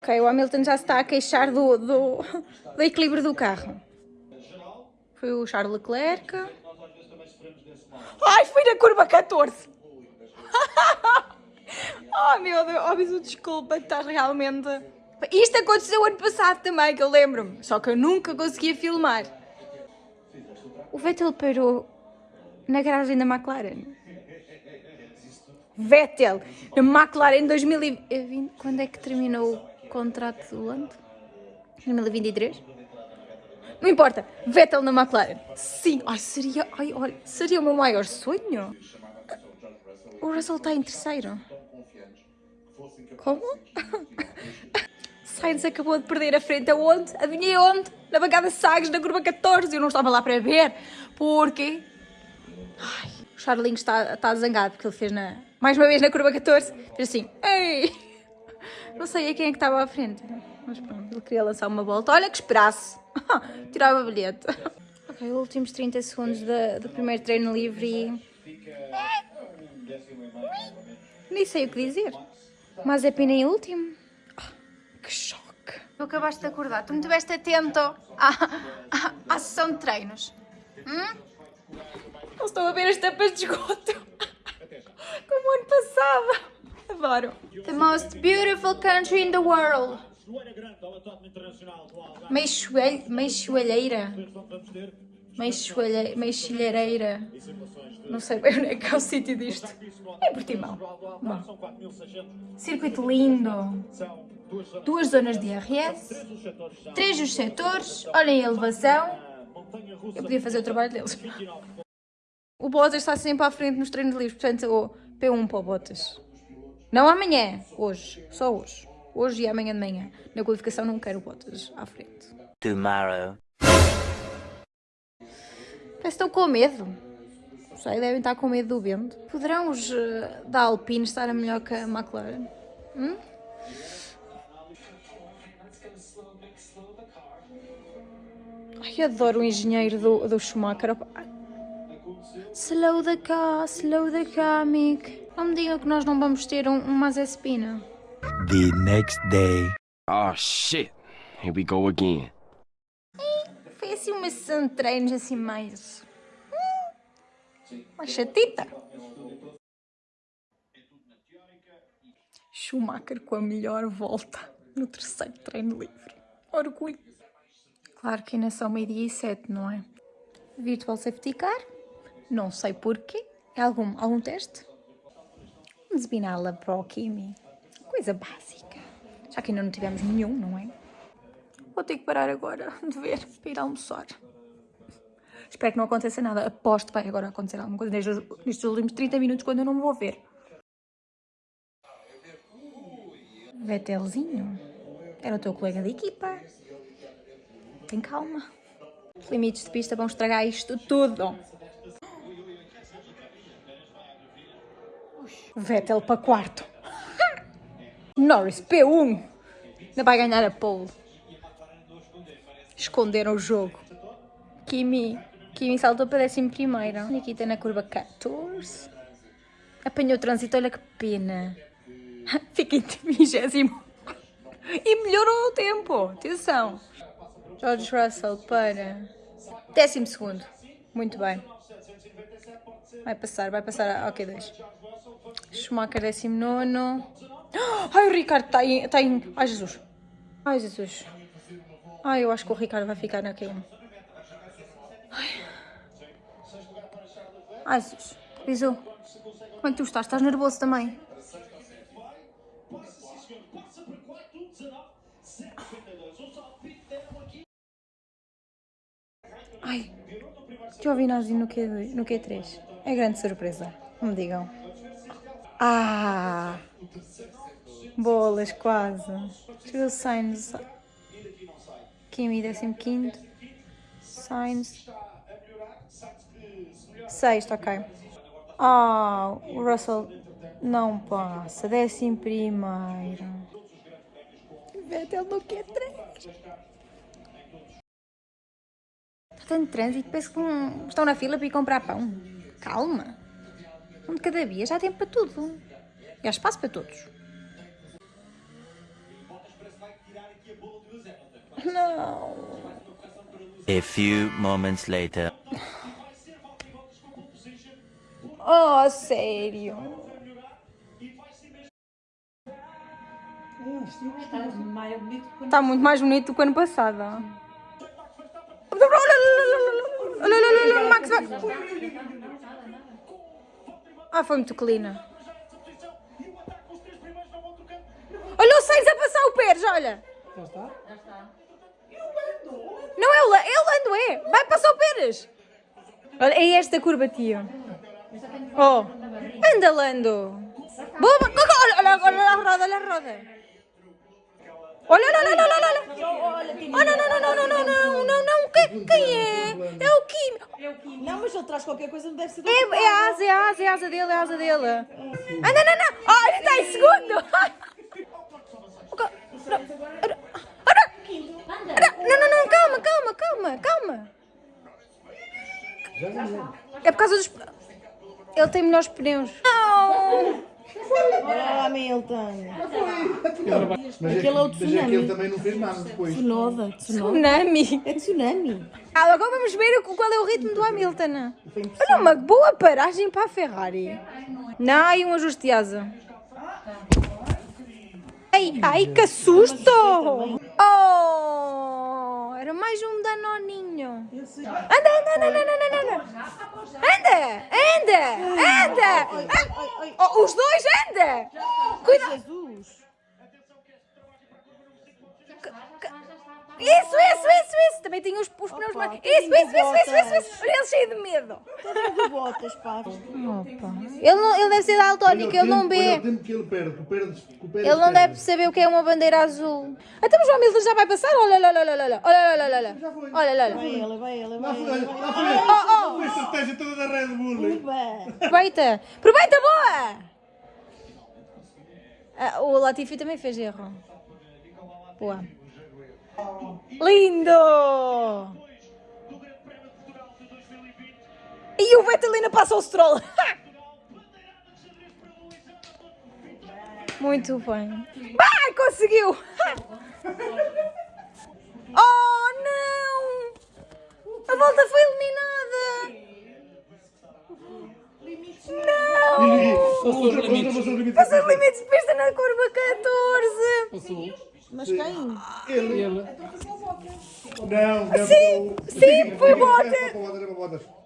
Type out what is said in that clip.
Ok, o Hamilton já se está a queixar do, do, do equilíbrio do carro. Foi o Charles Leclerc. Ai, foi na curva 14! oh meu Deus, oh, desculpa, estás realmente... Isto aconteceu ano passado também, que eu lembro-me. Só que eu nunca conseguia filmar. O Vettel parou na garagem da McLaren. Vettel, na McLaren 2020. Quando é que terminou contrato do Lando? 2023? Não importa, Vettel na McLaren. Sim, ai, seria, ai, olha, seria o meu maior sonho. O Russell está em terceiro. Como? Sainz acabou de perder a frente aonde? Adivinhei onde? Na bancada Sagres, na curva 14. Eu não estava lá para ver. Porque... Ai, o Charlinho está, está zangado porque ele fez na... Mais uma vez na curva 14. Fez assim. Ei! Não sei a quem é que estava à frente. Mas pronto, ele queria lançar uma volta. Olha que esperasse. Tirava bilhete. Ok, últimos 30 segundos da, do primeiro treino livre e... Nem sei o que dizer. Mas é pena em último. Que choque. Tu acabaste de acordar. Tu me estiveste atento à, à, à sessão de treinos. Hum? Não estou a ver as tampas de esgoto. Como ano passado. Adoro. The most beautiful country in the world. Meixoalheira. Meixilhareira. Não sei bem onde é que é o sítio disto. É Portimão. Bom. Circuito lindo. Duas zonas de IRS. Três dos setores. Olhem a elevação. Eu podia fazer o trabalho deles. O Bottas está sempre à frente nos treinos livres, portanto, o P1 para o Bottas. Não amanhã, hoje, só hoje. Hoje e amanhã de manhã. Na qualificação não quero Bottas à frente. Tomorrow. Parece que estão com medo. Não sei, devem estar com medo do vento. Poderão os uh, da Alpine estar a melhor que a McLaren? Hum? Ai, adoro o engenheiro do, do Schumacher. Slow the car, slow the car, Mick. Não me digam que nós não vamos ter um, um Mazespina. The next day. Oh shit, here we go again. Assim uma de treinos assim mais... Hum, mais chatita. Schumacher com a melhor volta no terceiro treino livre. Orgulho. Claro que ainda são meio-dia e sete, não é? Virtual Safety Car. Não sei porquê. É algum, algum teste? Despiná-la para o Kimi. Coisa básica. Já que ainda não tivemos nenhum, não é? Vou ter que parar agora de ver para ir almoçar. Espero que não aconteça nada. Aposto que vai agora acontecer alguma coisa nestes, nestes últimos 30 minutos quando eu não me vou ver. Vettelzinho. Era o teu colega de equipa. Tem calma. Os limites de pista vão estragar isto tudo. Vettel para quarto. Norris P1. Ainda vai ganhar a pole. Esconderam o jogo. Kimi. Kimi saltou para décimo primeiro. Nikita na curva 14. Apanhou o trânsito, olha que pena. Fica em vigésimo. E melhorou o tempo. Atenção. George Russell para décimo segundo. Muito bem. Vai passar, vai passar a OK2. Schumacher 19. Ai, o Ricardo está em, está em. Ai, Jesus. Ai, Jesus. Ai, eu acho que o Ricardo vai ficar na Q1. Ai. Ai, Jesus. Bisu. Como é que tu estás? Estás nervoso também? Ai, Giovinazzi no, Q, no Q3. É grande surpresa, me digam. Ah! Bolas, quase. Chegou Sainz. Kimi, 15. Sainz. Sexto, ok. Ah, o Russell não passa. Décimo primeiro. Vettel no Q3. tanto trânsito, parece que não- estão na fila para ir comprar pão. Calma. Um de cada vez, há tempo para tudo. E há espaço para todos. Não. A few moments later. Oh, sério. Está muito mais bonito do que o ano passado. Olha, olha, olha, olha, olha, olha, Max vai. Ah, foi muito clina. Olha o Sainz a passar o Pérez, olha. Já está? Não é o La- é o Lando, é. Vai passar o Pérez. Olha, é esta curva, tio. Oh, anda, Lando. Boa, olha, olha, olha a roda, olha a roda. Olha, olha, olha, olha, olha. Oh, não, não, não, não, não, não, não, não, não. Quem, quem é? É o Kim. Não, mas ele traz qualquer coisa, não deve ser do É, é a asa, é a asa, é a asa dele, é a asa dele. Ah, não, não, não. Ah, ele está em segundo. Não, não, não, calma, calma. É por causa dos. Ele tem melhores pneus. Não! Ah, Hamilton. Mas Aquele é o mas tsunami. aquele também não fez nada depois. Tsunoda. Tsunami. É tsunami. Ah, agora vamos ver o- qual é o ritmo do Hamilton. Olha, uma boa paragem para a Ferrari. Não, e um ajuste de asa. Ai, ai, que susto! Oh, era mais um danoninho. Anda, anda, anda, anda, anda, anda. Anda, anda, anda. Ah, oh, os dois, anda. Cuidado. Isso, isso, isso, isso. Também tinha os, os pneus mais... Isso, isso, isso, isso, isso, Ele cheio de medo. de botas, pá. Ele, não, ele deve ser daltónico, ele não vê. Ele não deve saber o que é uma bandeira azul. Então, Até o João Milton já vai passar. Olha, olha, olha, olha, olha, olha, olha, olha. Olha, olha. Vai ele, vai ele, olha olha Oh, oh. olha olha olha toda da Red Bull. Aproveita. Aproveita, boa. olha o Latifi também fez erro. Boa. Lindo! E o Vettel ainda passa o Stroll. Muito bem. Vai, conseguiu! Oh, não! A volta foi eliminada! Não! Outra, outra, mas o limite Passou os limites de pista na curva 14! Passou. Mas quem? Ele. é Não, não. Sim, sim, foi Era